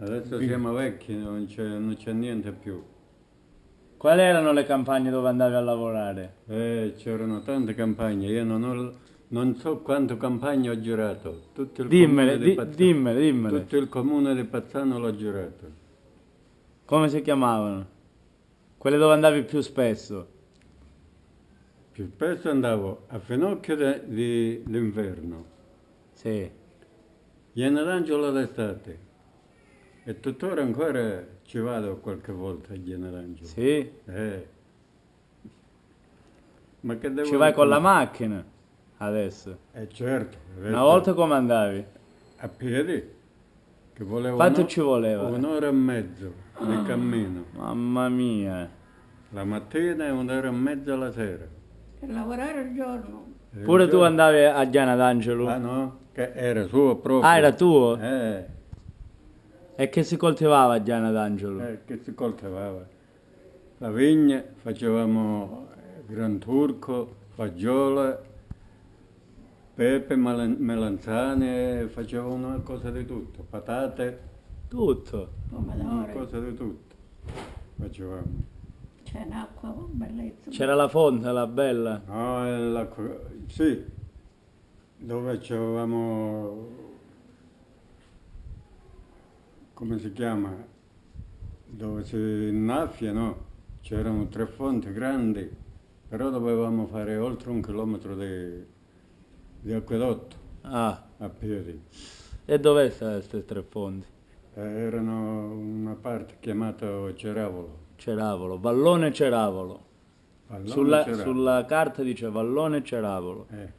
Adesso siamo vecchi, non c'è, non c'è niente più. Quali erano le campagne dove andavi a lavorare? Eh, c'erano tante campagne, io non, ho- non so quante campagne ho girato. Tutto il Dimmele, comune di di- Pazzano- dimmele, dimmele. Tutto il comune di Pazzano l'ho girato. Come si chiamavano? Quelle dove andavi più spesso? Più spesso andavo a Finocchio d'inverno, Sì. Generangelo d'estate. E tuttora ancora ci vado qualche volta a Generangelo. Sì? Eh. Ma che devo Ci vai con la macchina adesso. Eh certo. adesso Una volta come andavi? A piedi. Che volevo Quanto ci voleva? Un'ora e mezzo di cammino. Mamma mia. La mattina e un'ora e mezza la sera. Per lavorare il giorno. E Pure il tu giorno- andavi a Giana d'Angelo? Ah no? Che era suo proprio. Ah, era tuo? Eh. E che si coltivava a Giana d'Angelo? Eh, che si coltivava. La vigna, facevamo gran turco, faggiola, pepe, melanzane, facevamo una cosa di tutto, patate, Tutto. una cosa di tutto. Facevamo. C'è un'acqua bellezza. C'era la fonte, la bella. No, la co- sì, dove c'avevamo, come si chiama, dove si innaffia, no? C'erano tre fonti grandi, però dovevamo fare oltre un chilometro di, di acquedotto Ah, a piedi. e dove stanno queste tre fonti? Eh, erano una parte chiamata Ceravolo. Ceravolo, Vallone Ceravolo. Pallone Sulla, Ceravolo. sulla carta dice Vallone Ceravolo. Eh,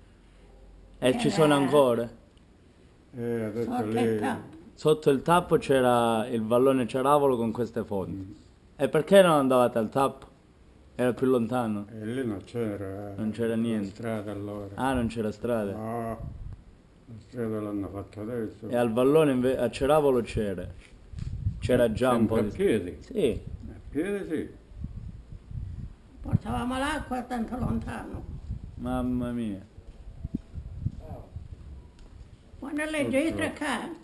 E ci sono ancora? eh, adesso lì... Sotto il tappo c'era il Vallone Ceravolo con queste fonti. E perché non andavate al tappo? Era più lontano. E lì non c'era... Non c'era niente. strada allora. Ah, non c'era strada. No, la strada l'hanno fatta adesso. E al Vallone a Ceravolo c'era. C'era già un po' Sempre a di... piedi. Sì, A piedi sì. Portavamo l'acqua tanto lontano. mamma mia. Quando legge i tre cani.